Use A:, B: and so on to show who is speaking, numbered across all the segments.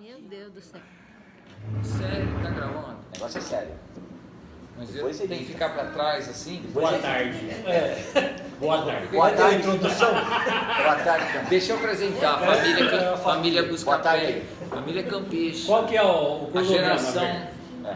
A: Meu Deus do céu.
B: Sério, tá gravando?
C: O negócio é sério.
B: Mas eu
C: Depois
B: tenho que ficar pra trás assim?
D: Boa tarde. É. Boa tarde.
C: Boa tarde.
D: introdução.
C: Boa tarde, cara.
B: Deixa eu apresentar a família,
D: É,
B: Cam- família
C: Boa
B: Buscapé.
C: tarde.
B: Família Campiche.
D: Qual que é o, o
B: A geração.
C: É.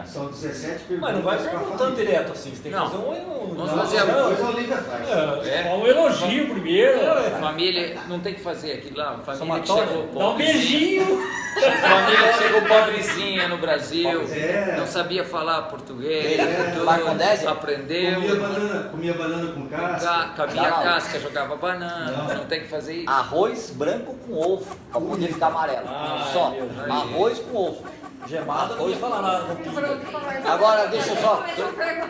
E: São 17 perguntas.
F: Mas não vai perguntando
E: família.
F: direto assim, você tem que
B: Não.
F: fazer um.
B: Vamos
E: Não,
B: fazer a-.
D: É,
B: É.
D: um elogio primeiro.
B: Família, não tem que fazer aquilo lá. Família chegou
D: Dá um beijinho.
B: Família chegou pobrezinha no Brasil.
E: É.
B: Não sabia falar português.
C: É.
B: tudo,
C: Marcondese?
B: Aprendeu.
E: Comia banana, comia banana com casca.
B: Ca-
C: Não.
B: casca, jogava banana.
E: Não.
B: Não tem que fazer isso.
C: Arroz branco com ovo, pra poder ficar amarelo.
D: Ai,
C: Só. Arroz com ovo.
F: Gemada, não ia falar nada. não.
C: Agora deixa eu só.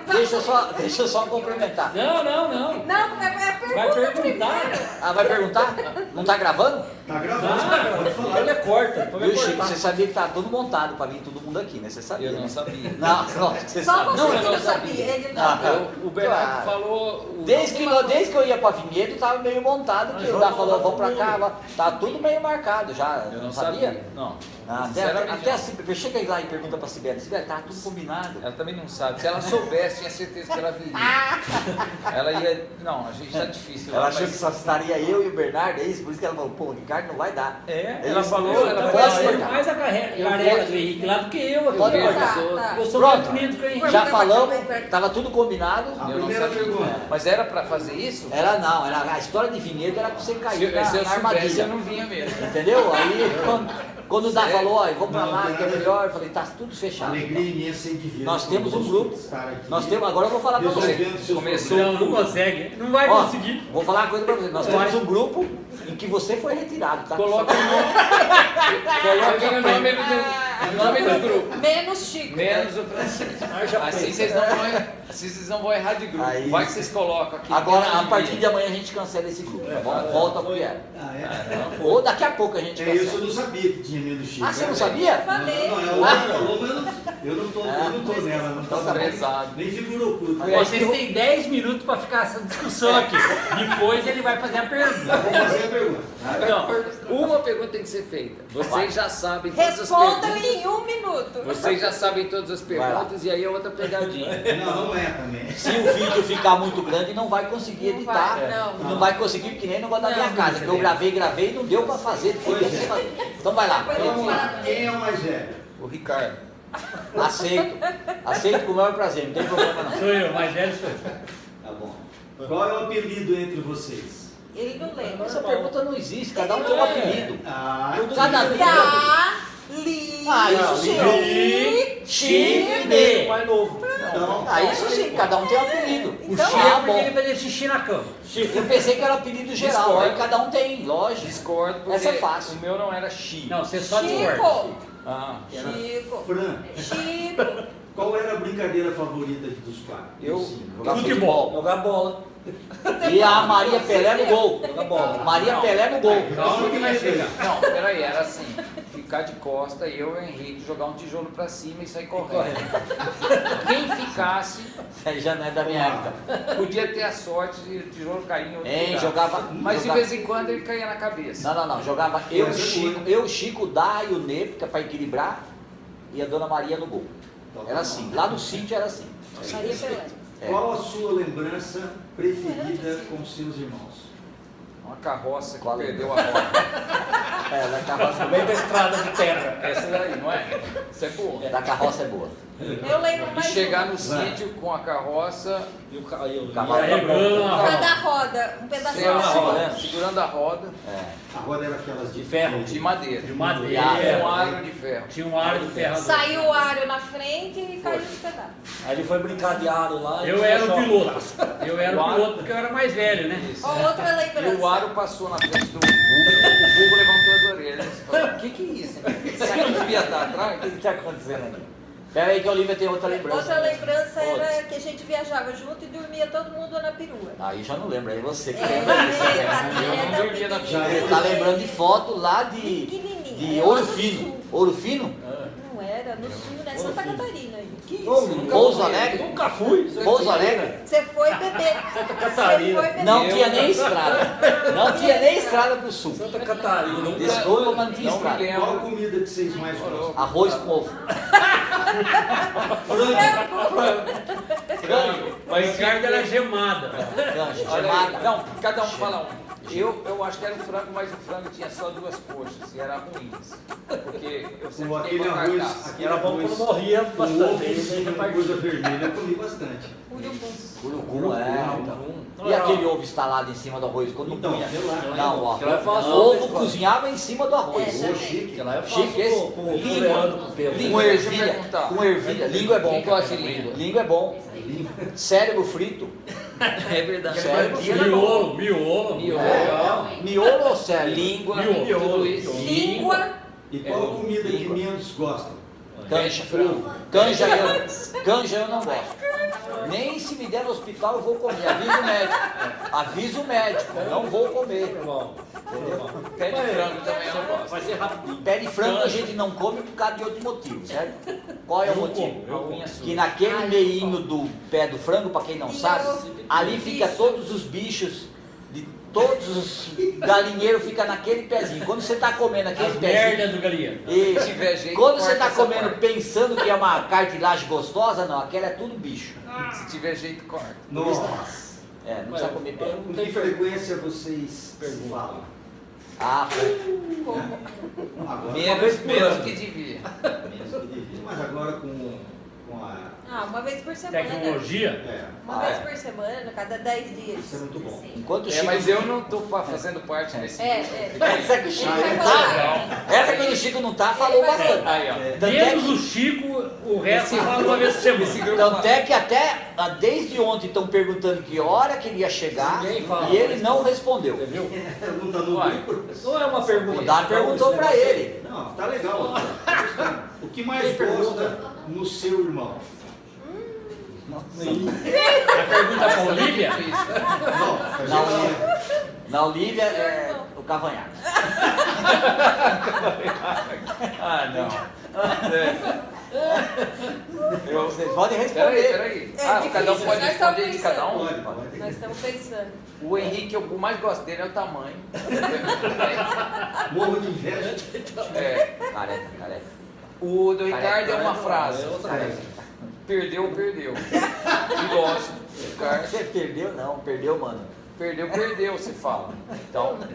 C: Deixa eu só, deixa eu só complementar.
D: Não, não, não.
A: Não, é, é pergunta
D: Vai perguntar.
A: primeiro.
C: Ah, vai perguntar? Não tá gravando?
E: Tá gravando, pode
F: Ele é corta,
C: Viu, Chico? Você sabia que tá tudo montado pra vir todo mundo aqui, né? Você sabia?
B: Eu não
C: né?
B: sabia.
C: Não, não, você
A: Só
C: sabe.
A: você
B: Não, eu não
A: não sabia. Ele não.
C: Ah,
B: Eu- o Bernardo
C: Claro.
B: falou. o-
C: Desde que, eu- desde que eu ia pra Vinhedo, tava meio montado, que o Dá falou, vamos pra cá, tá tudo meio marcado já.
B: Eu não sabia. Não.
C: Ah, até, até a Sibeli, chega aí lá e pergunta pra Sibeli, Sibeli, tá tudo combinado.
B: Ela também não sabe. Se ela soubesse, tinha certeza que ela viria. Ela ia. Não, a gente tá difícil.
C: Ela
B: lá,
C: achou
B: mas-
C: que só estaria eu e o Bernardo, é isso? Por isso que ela falou, pô, o Ricardo não vai dar.
B: É,
C: É
B: ela falou,
C: Eu
B: ela
C: cortar.
D: mais a carreira
C: Eu
D: do Henrique lá do que eu.
C: Pode
D: Eu,
C: cortar.
A: Tá, tá.
D: eu sou
C: Pronto.
D: mais bonito que o Henrique.
C: Já falamos, tava tudo combinado.
E: A
B: Eu não sabia.
E: pergunta.
B: Mas era pra fazer isso?
C: Era não, era a história de Vinhedo era pra você
B: Se,
C: cair na,
B: se eu
C: na
B: soubesse,
C: armadilha.
B: eu não vinha mesmo.
C: Entendeu? Aí quando, Dá
B: Sério?
C: falou, ó, vamos pra
E: Não,
C: lá, que é melhor, eu falei, tá tudo fechado.
E: Alegria imensa e divina.
C: Nós temos um grupo. Nós temos, agora eu vou falar pra você.
B: Começou-.
D: Não, não consegue. Não vai
C: Ó,
D: conseguir.
C: vou falar uma coisa pra você. Nós temos um grupo em que você foi retirado, tá?
B: Coloca o nome. Coloca o nome do, o nome do grupo.
A: Menos Chico.
B: Menos o Francisco. Assim vocês não vão, errar- assim vocês não vão errar de grupo.
C: Aí-
B: Vai que vocês colocam aqui.
C: Agora, a partir de amanhã a gente cancela esse grupo, tá bom? Volta pro que era.
E: Ah, é?
C: Ou daqui a pouco a gente
E: É isso, eu
C: cancela.
E: não sabia que tinha medo Chico.
C: Ah, você não
E: É,
C: sabia?
A: Eu falei.
E: Não, não, ela falou, mas eu não, eu não tô, eu não tô nela. Não
C: Então
E: tô
C: tá bom.
B: Prezado.
E: Nem figura oculta.
D: Vocês têm 10 minutos para ficar essa discussão aqui. Depois ele vai fazer a pergunta.
E: Vou fazer a pergunta.
B: Não, uma pergunta tem que ser feita. Vocês já sabem todas as
A: Respondam
B: perguntas.
A: em um minuto.
B: Vocês já sabem todas as perguntas e aí é outra pegadinha.
E: Não, não é também.
C: Se o vídeo ficar muito grande, não vai conseguir
A: Não
C: editar.
A: vai, não.
C: Não vai conseguir, porque nem no negócio da minha
A: Não,
C: casa, que eu gravei, gravei e não deu pra fazer.
E: Pois é.
C: Então vai lá.
E: Então vamos lá. Quem é o mais velho?
B: O Ricardo.
C: Aceito. Aceito com o maior prazer, não tem problema não.
D: Sou eu, mais velho sou eu.
E: Tá bom. Qual é o apelido entre vocês?
A: Ele não lembra.
C: Essa pergunta não existe, cada um tem um apelido.
E: Ah,
C: Cada um.
A: Dá, li,
C: Ah, isso sim.
A: chi,
C: Chico, Ney.
F: Mais novo.
E: Então,
C: Ah, isso sim, cada um tem um apelido.
D: O
A: Então,
D: Chico
C: ah,
D: é porque ele fazia xixi na cama.
C: Eu pensei que era apelido geral, aí cada um tem, lógico.
B: Discordo porque
C: Essa é fácil.
B: o meu não era Chi.
D: Não, você só discorda.
A: Chico,
B: Ah, era-
A: Chico,
E: Fran,
A: Chico.
E: qual era a brincadeira favorita dos quatro?
B: Eu-.
C: Jogar
D: Futebol.
F: Jogar bola.
C: E a Maria Pelé no gol.
F: Jogar bola.
C: Maria Pelé no gol.
D: Calma que vai chegar.
B: Não, peraí, era assim. Ficar de costa, eu e o Henrique jogar um tijolo pra cima e sair correndo. Quem ficasse
C: aí já não é da minha época.
B: podia ter a sorte de o tijolo cair em outro
C: Hein,
B: lugar.
C: jogava.
B: Mas de
C: jogava-
B: vez em quando ele caía na cabeça.
C: Não, não, não. Jogava eu,
E: é
C: Chico, eu, Chico, Dá e o porque é pra equilibrar, e a Dona Maria no gol. Era assim. Lá no sítio era assim.
A: Maria Pelé.
C: É.
E: Qual a sua lembrança preferida com seus irmãos?
B: Uma carroça que
C: Qual?
B: perdeu a roda.
C: É, da carroça,
F: No meio da estrada de terra.
B: Essa daí, não é? Isso é boa.
C: da carroça é boa.
A: Eu lembro
B: E
A: mais
B: chegar
A: um.
B: no sítio com a carroça,
F: E o ca- e o
C: Cavalo.
D: Uma roda.
A: Cada roda, um pedacinho
B: segurando a
A: assim.
B: roda, segurando a roda
C: É.
E: A roda era aquelas
F: De ferro.
B: de madeira.
D: De
B: Um
D: madeira.
B: aro de ferro.
D: Tinha um aro de ferro.
A: Saiu o aro na frente e caiu os pedaços.
F: Aí ele foi brincar de aro lá. e
D: Eu
F: tinha
D: era o
F: choque.
D: piloto. Eu era
B: O
D: piloto porque eu era mais velho, né?
B: Isso.
A: Outra
B: E o
A: lembrança.
B: aro passou na frente do vulgo, o vulgo levantou orelhas. Falou, O que, que é isso? Isso aqui não devia estar atrás?
C: O que está acontecendo aqui? Pera aí que a Olivia tem outra lembrança.
A: Outra lembrança era
C: Outra.
A: que a gente viajava junto e dormia todo mundo na perua.
C: Aí já não lembra, aí você que
A: É,
C: lembra disso.
A: é, tá,
B: Eu
A: é
B: não dormia na
A: pequenininha.
C: Você tá lembrando de foto lá de, de
A: é
C: Ouro Fino. Ouro Fino?
A: Não era, no sul, né? Santa Catarina.
C: Que isso?
F: Ô,
C: Pouso
F: Pouso
C: Alegre?
F: Nunca fui.
C: Pouso Alegre?
A: Você foi beber.
F: Santa
A: Você
F: Catarina.
A: foi beber.
C: Não tinha nem estrada. Não tinha nem estrada pro sul.
F: Santa Catarina.
C: Desculpa, mas não tinha
B: Não
C: estrada.
E: Qual comida que vocês mais gostam?
C: Arroz com ovo. Frango.
D: O Ricardo era gemada.
B: Olha
C: gemada.
B: Não, cada um fala um. Eu, eu acho que era um frango, mas o frango tinha só duas coxas e era ruim. Porque eu sempre
E: aquele
B: a
E: arroz,
B: carcaça.
E: aquele
F: Era bom
E: arroz
F: quando morria bastante.
E: de coisa vermelha, eu comi bastante.
C: Urucum, é. então.
F: Não
C: E aquele ovo instalado em cima do arroz quando
E: Então,
C: punha? Não, ó.
F: É.
C: O ovo cozinhava em cima do arroz.
A: É,
E: chique.
F: É
C: Chique esse?
F: com- o o
B: eu
C: ervilha. Com ervilha. Língua é bom.
B: Quem gosta de língua?
C: Língua é bom. Cérebro frito.
B: É verdade.
C: Cérebro frito.
D: Miolo, miolo.
B: Miolo.
C: É. Miolo ou cérebro?
B: Língua,
D: Miolo.
B: tudo isso.
A: Língua.
E: E qual
B: É,
E: comida que menos gostam?
C: Canja, canja eu, canja eu não gosto. Nem se me der no hospital eu vou comer. Avisa o médico. Avisa o médico. Não vou comer.
F: Normal. Normal.
B: Pé de frango também eu não gosto.
F: Vai ser rapidinho.
C: Pé de frango a gente não come por causa de outro motivo, certo? Qual é o motivo? Que naquele meinho do pé do frango, para quem não sabe, ali fica todos os bichos, de todos os galinheiros fica naquele pezinho. Quando você está comendo aquele
D: As
C: pezinho.
D: merdas do
B: tiver jeito,
C: quando você está comendo
B: parte.
C: pensando que é uma cartilagem gostosa, não, aquela é tudo bicho.
B: Se tiver jeito, corta.
E: Nossa.
C: É, não precisa comer pé.
E: Com que frequência vocês falam?
C: Ah, pô,
E: Agora,
B: Menos, menos que devia.
E: menos que devia. Mas agora com, com a...
A: Ah, uma vez por semana.
D: Tecnologia.
E: É,
A: Uma
C: Ah,
A: vez
C: é.
A: por semana, cada 10
E: isso é
A: dias.
E: muito bom.
C: enquanto o
B: É,
C: Chico.
B: mas eu não pa- fazendo parte desse
A: É,
B: grupo.
A: é.
C: Essa que o Chico não
A: é?
C: tá. Essa quando o Chico não tá, falou bastante.
B: Aí.
E: É,
C: é
D: Menos
C: que-
D: o Chico, o resto fala uma vez por semana.
C: Tanto é que até ah, desde ontem estão perguntando que hora que ele ia chegar
F: fala.
C: e ele não respondeu.
F: Viu?
E: Pergunta no.
F: Não é uma pergunta.
C: O Dado perguntou pra ele.
E: Não, tá legal. O que mais gosta no seu irmão?
D: A pergunta pra Olivia.
E: Não, a
C: Na Olívia, na Olívia é o cavanhaque.
B: Ah, não. É. Eu,
C: Vocês podem
B: peraí,
C: responder.
B: peraí.
A: É
B: Ah, cada um pode
A: nós
B: responder de cada um?
E: Pode, pode.
A: Nós estamos pensando.
B: O Henrique, eu mais gosto dele é o tamanho.
E: Morro de inveja.
B: É.
C: Careca, careca.
B: O do Ricardo é uma frase.
F: é
C: Careca.
B: Perdeu, perdeu. Filósofo. Ricardo.
C: Você perdeu? Não, perdeu, mano.
B: Perdeu, perdeu, se fala. Então,
C: Nunca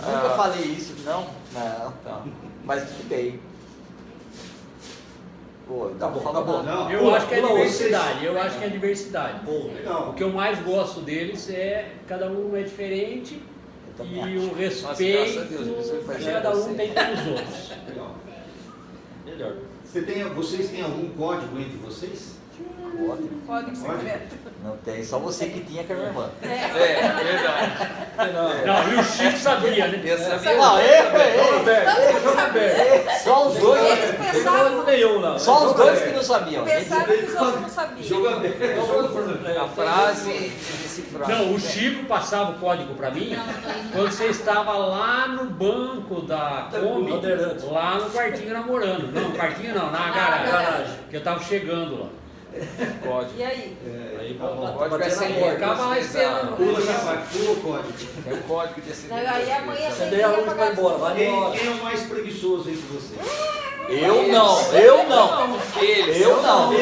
B: Ah.
C: falei isso, não? Não.
B: tá.
C: Mas tudo bem. Pô,
F: Tá bom, tá bom.
E: Não,
D: Eu acho que é diversidade. Eu acho que é diversidade. O
E: Legal.
D: que eu mais gosto deles é cada um é diferente e o
B: graças a
D: respeito
B: Deus, a pessoa faz
D: que cada um tem pelos outros.
F: Melhor.
E: Você tem, vocês têm algum código entre vocês?
C: Código.
A: Código secreto.
C: Não tem, só você que tinha que é minha irmã.
A: É.
B: É, verdade.
D: Não, e o Chico sabia, né?
B: Eu sabia.
C: Não, eu, eu,
F: Aberto, jogo aberto.
C: só os dois.
A: Eles
F: Não
A: pensavam,
F: nenhum, não.
C: Só os dois que não sabiam.
A: pensavam que os outros não sabiam.
E: Jogo aberto.
B: A frase
D: Não, o Chico passava o código pra mim quando você estava lá no banco da Kombi,
F: Bandeirantes.
D: lá no quartinho namorando. Não, no quartinho não, na garagem.
F: garagem.
D: Que eu tava chegando lá.
B: Código.
A: E aí?
F: Aí,
B: Pode
F: bater
B: ser
F: na
B: sem
F: porta.
D: Ficava lá esperando.
E: Pula, o código.
B: É o código desse
A: Não, aí amanhã
F: Acender a luz vai embora, vai
E: Quem,
F: embora.
E: quem é o mais preguiçoso entre vocês?
C: Eu não, eu não.
B: Eles.
C: Eu não.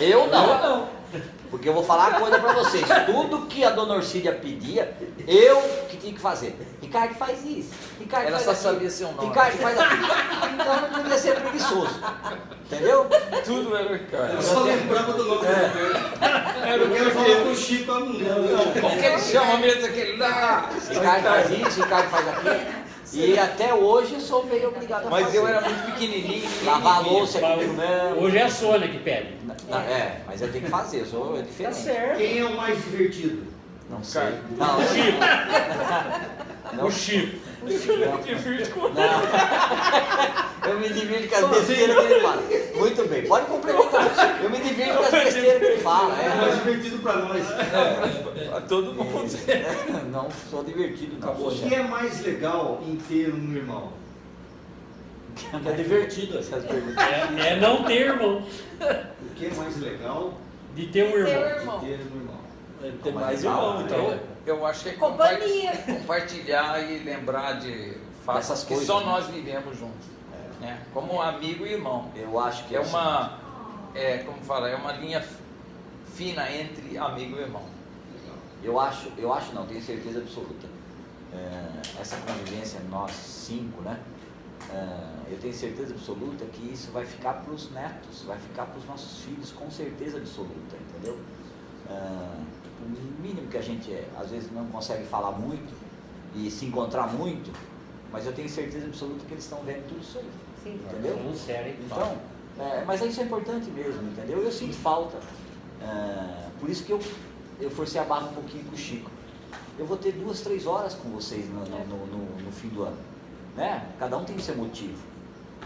C: Eu não. Porque eu vou falar uma coisa pra vocês. Tudo que a dona Orcília pedia, eu que tinha que fazer. Ricardo faz isso. Ricardo
B: Ela
C: faz
B: só
C: aquilo.
B: sabia seu nome.
C: Ricardo faz aquilo. Então não podia ser preguiçoso. Entendeu?
B: Tudo era o Ricardo.
E: Eu só lembrava do nome dele. Eu quero falar com o Chico, eu não.
B: Como que ele chama mesmo aquele lá?
C: Ricardo faz isso, Ricardo faz aquilo. E até hoje eu sou meio obrigado a
B: Mas
C: fazer.
B: eu era muito pequenininho.
C: Lavar a louça é comigo mesmo.
D: Hoje é a Sônia que pede.
C: Não, É, mas eu tenho que fazer, eu sou é
D: Tá
C: diferente.
D: certo.
E: Quem é o mais divertido?
C: Não sei.
B: Ricardo.
C: Não,
D: O
C: eu-
D: Chico.
C: não,
D: O Chico.
C: não. Eu me divirto com as besteiras que ele fala. Muito bem, pode complementar. Eu me divirto com as besteiras que ele fala.
E: É o mais
C: É.
E: divertido pra nós.
B: A todo mundo.
C: Não sou divertido, não.
E: O que é mais legal em ter um irmão?
F: É divertido essa.
C: Essas perguntas.
D: É, é não ter irmão,
E: O que é mais legal
D: de ter um
A: Ter
D: irmão.
E: de
A: irmão.
E: ter um irmão?
F: É,
C: Mas
F: mais
C: legal,
F: irmão, então.
B: Eu, acho que é
A: Companhia.
B: compa- compartilhar e lembrar de fatos
C: Dessas
B: que
C: coisas,
B: só
C: né?
B: nós vivemos juntos. Né? Como amigo e irmão.
C: Eu acho que
B: É
C: assim,
B: uma, é, como fala, é uma linha fina entre amigo e irmão.
C: Eu acho, eu acho não, tenho certeza absoluta. É, essa convivência nós cinco, né? É, eu tenho certeza absoluta que isso vai ficar para os netos, vai ficar para os nossos filhos, com certeza absoluta, entendeu? É, o mínimo que a gente é, às vezes não consegue falar muito e se encontrar muito, mas eu tenho certeza absoluta que eles estão vendo tudo isso aí,
A: Sim.
C: entendeu? Então, é, mas isso é importante mesmo, entendeu? Eu sinto falta. É, por isso que eu, eu forcei a barra um pouquinho com o Chico. Eu vou ter duas, três horas com vocês no, no, no- no- no fim do ano. Né? Cada um tem o seu motivo.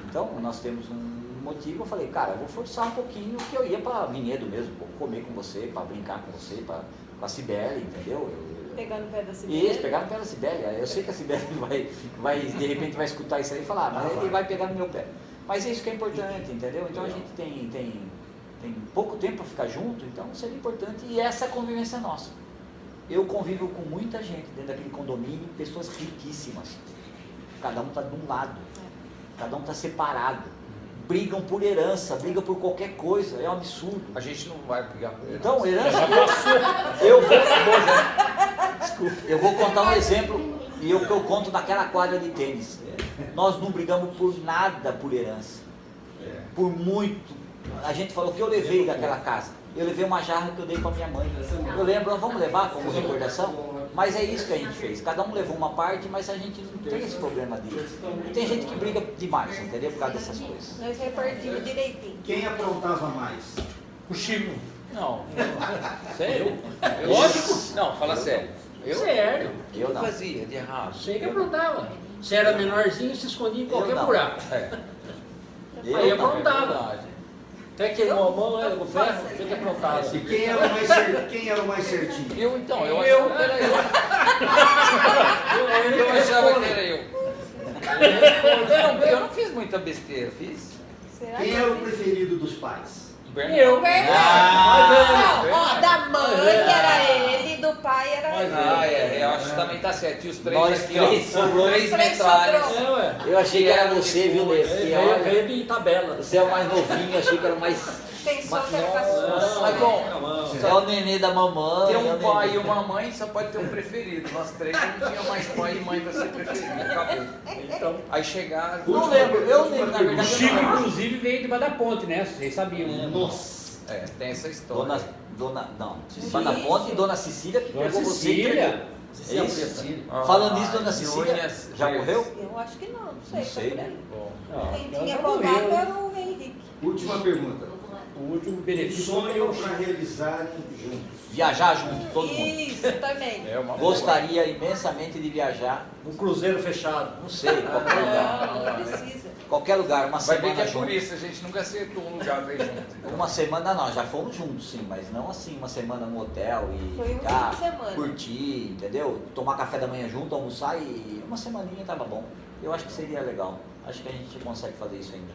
C: Então, nós temos um motivo. Eu falei, cara, eu vou forçar um pouquinho que eu ia para Vinhedo mesmo, comer com você, para brincar com você, pra, com a Cibele, entendeu? Eu-
A: Pegando o pé da
C: isso, pegar no pé da Sibeli. Eu sei que a Sibeli vai, vai, de repente vai escutar isso aí e falar, "Ah, mas ele vai pegar no meu pé. Mas é isso que é importante, entendeu? Então a gente tem, tem, tem pouco tempo para ficar junto, então seria importante. E essa é a convivência nossa. Eu convivo com muita gente dentro daquele condomínio, pessoas riquíssimas. Cada um está de um lado, cada um está separado. Brigam por herança, brigam por qualquer coisa, é um absurdo.
B: A gente não vai brigar por ele.
C: Então, herança. Eu vou, Desculpa, eu vou contar um exemplo e eu que eu conto daquela quadra de tênis. Nós não brigamos por nada por herança.
E: É.
C: Por muito. A gente falou que eu levei daquela casa. Eu levei uma jarra que eu dei para minha mãe. Eu lembro, vamos levar como recordação. Mas é isso que a gente fez. Cada um levou uma parte, mas a gente não tem esse problema disso. E tem gente que briga demais, entendeu? Por causa dessas coisas.
A: Nós repartimos direitinho.
E: Quem aprontava mais?
D: O Chico.
B: Não.
D: Sério?
B: Eu-
D: Lógico.
B: Não, fala sério. Eu,
D: Sério.
B: eu não fazia de errado.
D: Sei que aprontava. Se era menorzinho, se escondia em qualquer buraco.
B: É.
C: Eu
D: Aí aprontava. Até queimou a mão, né, com ferro, tem que aprontar.
E: E quem era o mais, cer- quem era o mais certinho?
B: Eu então, eu,
D: Eu.
B: achava que era eu.
D: Eu,
B: Eu achava que era eu. Eu não, eu não fiz muita besteira, fiz.
A: Será
E: Quem
A: que
E: era o
A: eu
E: preferido dos pais?
D: Eu.
A: Ah, não, ó, da mãe
D: é.
A: era ele, pai era
D: Mas.
B: Ah, é, eu acho que também tá certo. E os três
C: Nós
B: aqui,
C: três
B: ó.
C: sobrou.
B: Três metralhas.
A: sobrou.
D: É.
C: Eu achei que era você, viu, Nesse?
D: Veio,
C: Que
D: veio, de tabela.
C: Você é o mais novinho, achei que era o mais. Mas
A: era
C: nossa,
A: caçula.
B: Mas bom,
C: É o nenê da mamãe.
B: ter
C: é
B: um pai
C: nenê.
B: e uma mãe só pode ter um preferido. Nós três não tinha mais pai e mãe pra ser preferido. Acabou.
D: Então,
B: Aí chegaram.
C: Não lembro, eu lembro, na
D: o Chico, inclusive, veio debaixo da ponte, né? Vocês sabiam, né?
E: Nossa!
B: É, tem essa história.
C: Dona, dona, não, Dona Ponte e Dona Cecília que
D: Dona
C: pegou você.
D: Cecília.
C: entregou.
F: Cecília
C: É isso?
F: Preta.
B: Ah,
C: Falando nisso, Dona
B: e
C: Cecília já morreu?
A: Eu acho que não, não sei,
C: Não
A: tá
C: sei,
A: por
C: né?
A: aí.
B: Bom,
D: Não,
A: Quem tinha contato
D: morreu.
A: era o Henrique.
E: Última pergunta.
D: O último
E: Um
D: benefício
E: sonho para realizarem juntos.
C: Viajar junto, todo mundo.
A: Isso, também.
B: é uma boa.
C: Gostaria imensamente de viajar,
F: Um cruzeiro fechado.
C: não sei, qualquer lugar.
A: Não, não precisa.
C: Qualquer lugar, uma
B: Vai ver que
C: semana
B: é por isso, a gente nunca acertou um lugar pra ir junto.
C: Uma semana não, já fomos juntos sim, mas não assim, uma semana no hotel e
A: Foi um
C: ficar,
A: semana.
C: curtir, entendeu? Tomar café da manhã junto, almoçar e uma semaninha tava bom. Eu acho que seria legal. Acho que a gente consegue fazer isso ainda.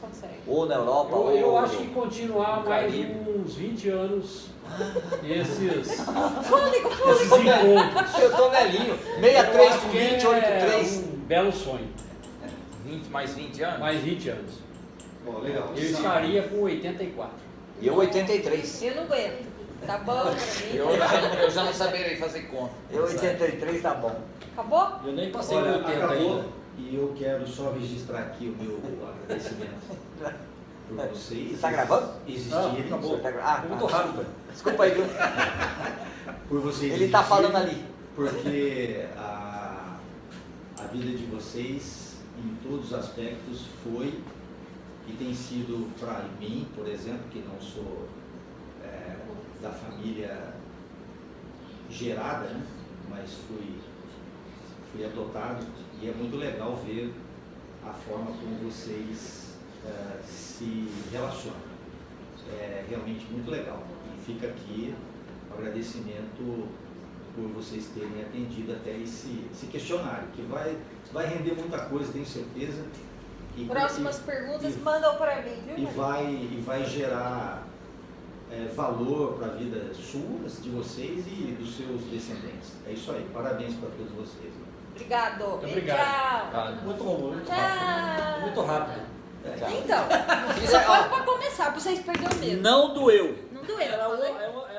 A: Consegue.
C: Ou na Europa,
D: Eu,
C: ou
D: eu acho que continuar mais uns 20 anos esses, esses encontros.
C: Eu tô velhinho.
D: Eu
C: 63
D: acho
C: com
D: que
C: 28,
D: é
C: 3.
D: um belo sonho.
B: 20, mais 20 anos?
D: Mais 20 anos.
E: Bom, legal.
D: Eu estaria com 84.
C: E eu 83.
A: Eu não aguento. Tá bom pra mim?
B: Eu já, eu já não saberei fazer conta.
C: Eu 83 tá bom.
A: Acabou?
F: Eu nem passei
E: Olha,
F: do 80
E: acabou
F: ainda.
E: E eu quero só registrar aqui o meu agradecimento por vocês.
C: Tá gravando?
E: Existirem.
F: Ah, acabou.
C: Tá gra- Ah,
F: É muito
C: tá.
F: rápido.
C: Desculpa aí, viu?
E: Por vocês
C: Ele tá
E: existirem,
C: falando ali.
E: Porque a, a vida de vocês, em todos os aspectos, foi e tem sido para mim, por exemplo, que não sou é, da família gerada, né? mas fui, fui adotado e é muito legal ver a forma como vocês é, se relacionam. É realmente muito legal. E fica aqui o agradecimento por vocês terem atendido até esse, esse questionário, que vai, vai render muita coisa, tenho certeza. E-
A: Próximas
E: e-
A: perguntas,
E: e-
A: mandam para mim, viu?
E: e
A: Maria?
E: vai, e vai gerar é, valor para a vida sua, de vocês e dos seus descendentes. É isso aí. Parabéns para todos vocês.
A: Obrigado.
D: Obrigado.
A: Tchau.
F: Muito bom, muito rápido.
A: Tchau.
F: Muito rápido.
A: Então,
C: Isso
A: só
C: é-
A: foi
C: ó,
A: pra começar, pra vocês perderem o medo.
C: Não doeu.
A: Não doeu.
F: Uma- é uma-